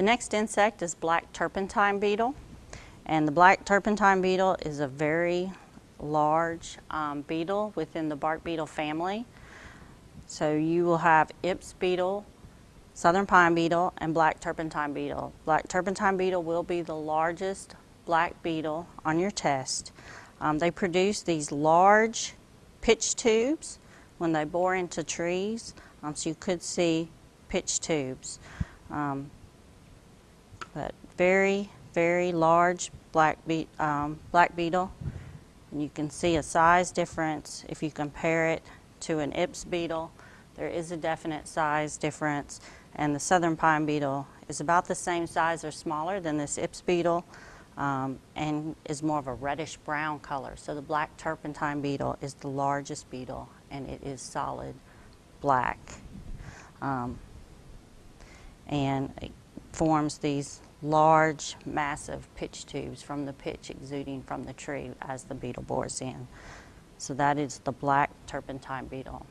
The next insect is black turpentine beetle. And the black turpentine beetle is a very large um, beetle within the bark beetle family. So you will have Ips beetle, southern pine beetle, and black turpentine beetle. Black turpentine beetle will be the largest black beetle on your test. Um, they produce these large pitch tubes when they bore into trees, um, so you could see pitch tubes. Um, but very, very large black, be um, black beetle. And you can see a size difference if you compare it to an Ips beetle. There is a definite size difference and the southern pine beetle is about the same size or smaller than this Ips beetle um, and is more of a reddish brown color. So the black turpentine beetle is the largest beetle and it is solid black. Um, and forms these large, massive pitch tubes from the pitch exuding from the tree as the beetle bores in. So that is the black turpentine beetle.